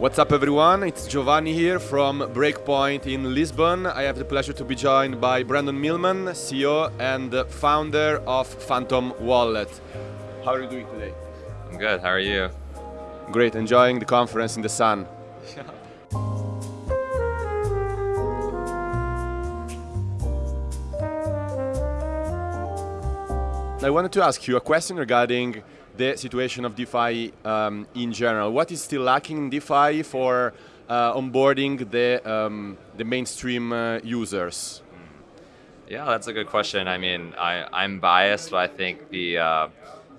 What's up everyone, it's Giovanni here from Breakpoint in Lisbon. I have the pleasure to be joined by Brandon Millman, CEO and founder of Phantom Wallet. How are you doing today? I'm good, how are you? Great, enjoying the conference in the sun. I wanted to ask you a question regarding the situation of DeFi um, in general. What is still lacking in DeFi for uh, onboarding the, um, the mainstream uh, users? Yeah, that's a good question. I mean, I, I'm biased, but I think the uh,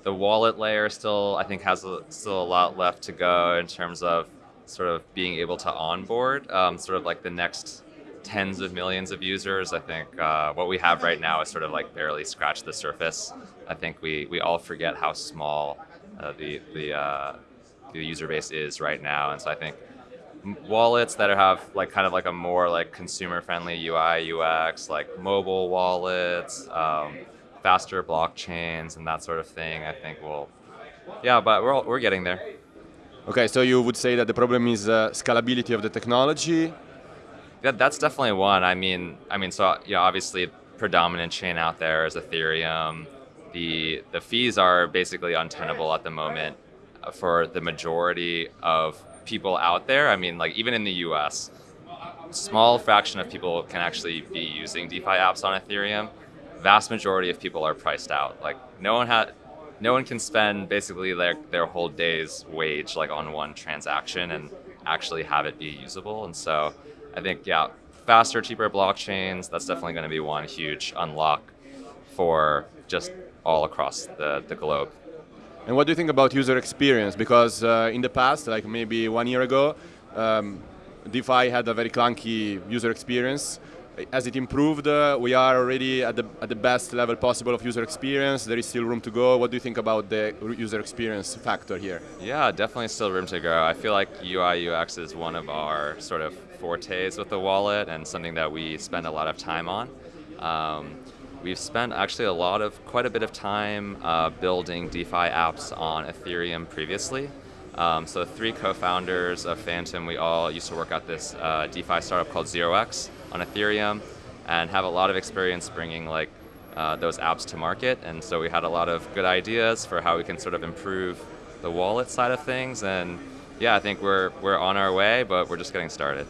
the wallet layer still, I think, has a, still a lot left to go in terms of sort of being able to onboard um, sort of like the next tens of millions of users. I think uh, what we have right now is sort of like barely scratched the surface. I think we, we all forget how small uh, the, the, uh, the user base is right now. And so I think wallets that have like kind of like a more like consumer friendly UI, UX, like mobile wallets, um, faster blockchains and that sort of thing, I think will, yeah, but we're, all, we're getting there. Okay, so you would say that the problem is uh, scalability of the technology, yeah, that's definitely one. I mean, I mean, so yeah, obviously, predominant chain out there is Ethereum. The the fees are basically untenable at the moment uh, for the majority of people out there. I mean, like even in the U.S., small fraction of people can actually be using DeFi apps on Ethereum. Vast majority of people are priced out. Like no one had, no one can spend basically their their whole day's wage like on one transaction and actually have it be usable. And so I think, yeah, faster, cheaper blockchains, that's definitely going to be one huge unlock for just all across the, the globe. And what do you think about user experience? Because uh, in the past, like maybe one year ago, um, DeFi had a very clunky user experience as it improved, uh, we are already at the, at the best level possible of user experience. There is still room to go. What do you think about the user experience factor here? Yeah, definitely still room to grow. I feel like UI UX is one of our sort of fortes with the wallet and something that we spend a lot of time on. Um, we've spent actually a lot of, quite a bit of time uh, building DeFi apps on Ethereum previously. Um, so three co-founders of Phantom, we all used to work at this uh, DeFi startup called ZeroX on Ethereum and have a lot of experience bringing like uh, those apps to market. And so we had a lot of good ideas for how we can sort of improve the wallet side of things. And yeah, I think we're, we're on our way, but we're just getting started.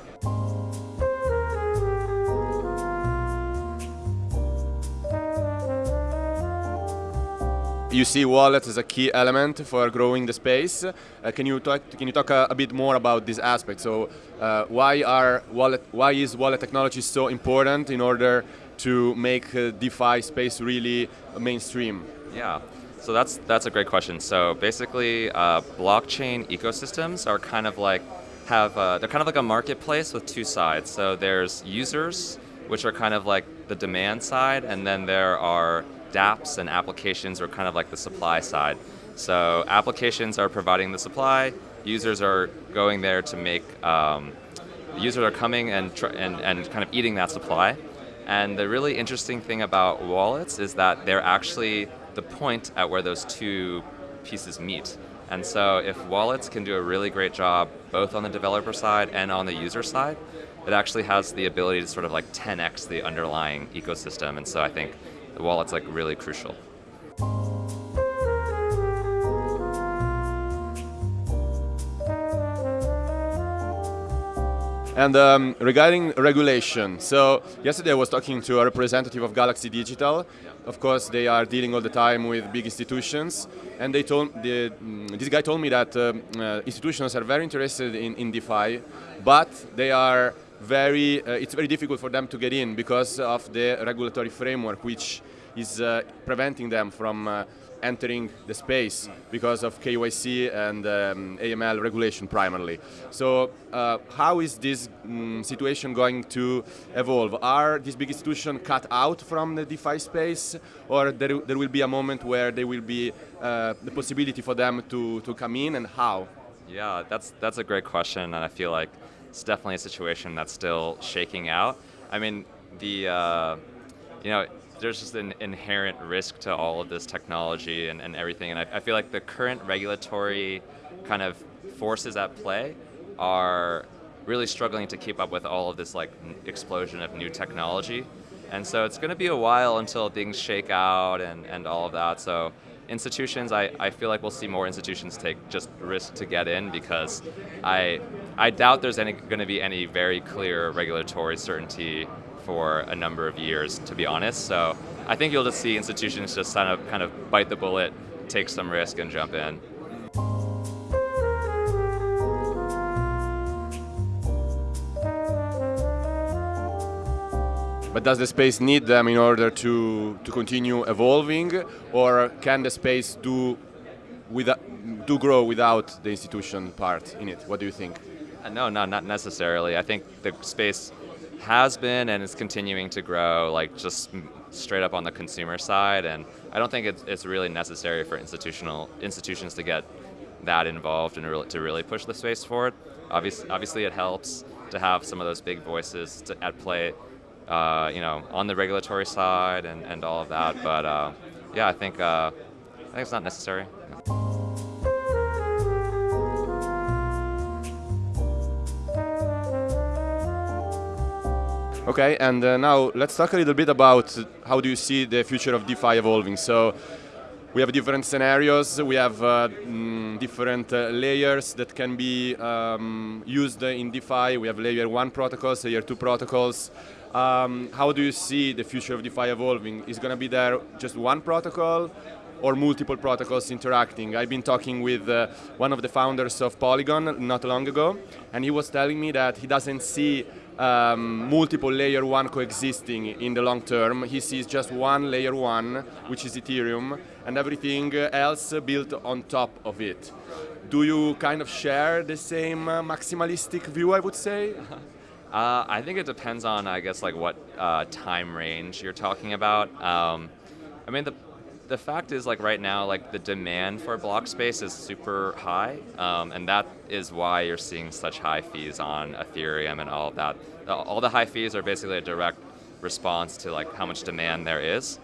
You see wallet as a key element for growing the space. Uh, can you talk? Can you talk a, a, bit more about this aspect? So, uh, why are wallet? Why is wallet technology so important in order to make uh, DeFi space really mainstream? Yeah. So that's that's a great question. So basically, uh, blockchain ecosystems are kind of like have uh, they're kind of like a marketplace with two sides. So there's users, which are kind of like the demand side, and then there are dApps and applications are kind of like the supply side. So applications are providing the supply, users are going there to make, um, users are coming and, and, and kind of eating that supply. And the really interesting thing about wallets is that they're actually the point at where those two pieces meet. And so if wallets can do a really great job both on the developer side and on the user side, it actually has the ability to sort of like 10x the underlying ecosystem. And so I think the wallet's like really crucial. And um, regarding regulation, so yesterday I was talking to a representative of Galaxy Digital. Of course, they are dealing all the time with big institutions, and they told the, mm, this guy told me that um, uh, institutions are very interested in, in DeFi, but they are very, uh, it's very difficult for them to get in because of the regulatory framework, which is uh, preventing them from uh, entering the space because of KYC and um, AML regulation primarily. So uh, how is this um, situation going to evolve? Are these big institutions cut out from the DeFi space or there, there will be a moment where there will be uh, the possibility for them to, to come in and how? Yeah, that's, that's a great question and I feel like it's definitely a situation that's still shaking out. I mean, the, uh, you know, there's just an inherent risk to all of this technology and, and everything. And I, I feel like the current regulatory kind of forces at play are really struggling to keep up with all of this like explosion of new technology. And so it's going to be a while until things shake out and, and all of that. So institutions, I, I feel like we'll see more institutions take just risk to get in because I, I doubt there's going to be any very clear regulatory certainty for a number of years, to be honest. So I think you'll just see institutions just kind of, kind of bite the bullet, take some risk and jump in. But does the space need them in order to, to continue evolving, or can the space do, do grow without the institution part in it? What do you think? Uh, no, no, not necessarily. I think the space has been and is continuing to grow, like just straight up on the consumer side, and I don't think it's, it's really necessary for institutional institutions to get that involved and to really push the space forward. Obviously, obviously, it helps to have some of those big voices to, at play uh, you know, on the regulatory side and, and all of that. But uh, yeah, I think uh, I think it's not necessary. Okay, and uh, now let's talk a little bit about how do you see the future of DeFi evolving. So we have different scenarios, we have uh, mm, different uh, layers that can be um, used in DeFi. We have layer one protocols, layer two protocols. Um, how do you see the future of DeFi evolving? Is going to be there just one protocol or multiple protocols interacting? I've been talking with uh, one of the founders of Polygon not long ago, and he was telling me that he doesn't see um, multiple layer one coexisting in the long term. He sees just one layer one, which is Ethereum, and everything else built on top of it. Do you kind of share the same uh, maximalistic view, I would say? Uh, I think it depends on, I guess, like what uh, time range you're talking about. Um, I mean, the the fact is, like right now, like the demand for block space is super high, um, and that is why you're seeing such high fees on Ethereum and all of that. All the high fees are basically a direct response to like how much demand there is,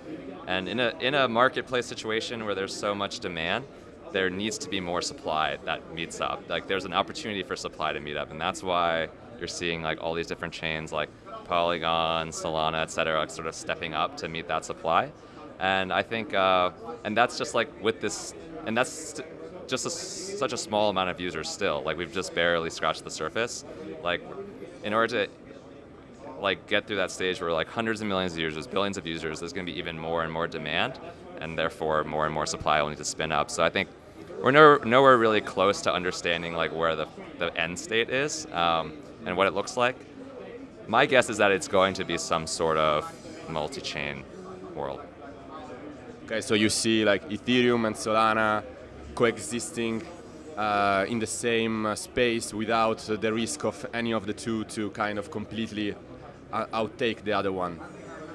and in a in a marketplace situation where there's so much demand, there needs to be more supply that meets up. Like there's an opportunity for supply to meet up, and that's why you're seeing like all these different chains like Polygon, Solana, et cetera, like, sort of stepping up to meet that supply. And I think, uh, and that's just like with this, and that's just a, such a small amount of users still. Like we've just barely scratched the surface. Like in order to like get through that stage where like hundreds of millions of users, billions of users, there's going to be even more and more demand, and therefore more and more supply will need to spin up. So I think we're nowhere, nowhere really close to understanding like where the, the end state is. Um, and what it looks like, my guess is that it's going to be some sort of multi-chain world. Okay, so you see like Ethereum and Solana coexisting uh, in the same uh, space without the risk of any of the two to kind of completely uh, outtake the other one.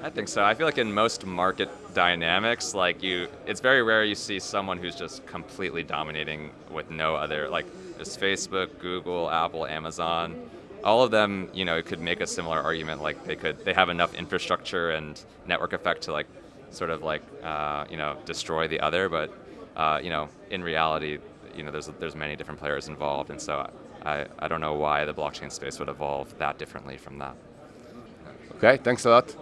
I think so. I feel like in most market dynamics, like you, it's very rare you see someone who's just completely dominating with no other, like it's Facebook, Google, Apple, Amazon all of them, you know, could make a similar argument. Like they could, they have enough infrastructure and network effect to like, sort of like, uh, you know, destroy the other. But, uh, you know, in reality, you know, there's there's many different players involved, and so I I don't know why the blockchain space would evolve that differently from that. Okay, thanks a lot.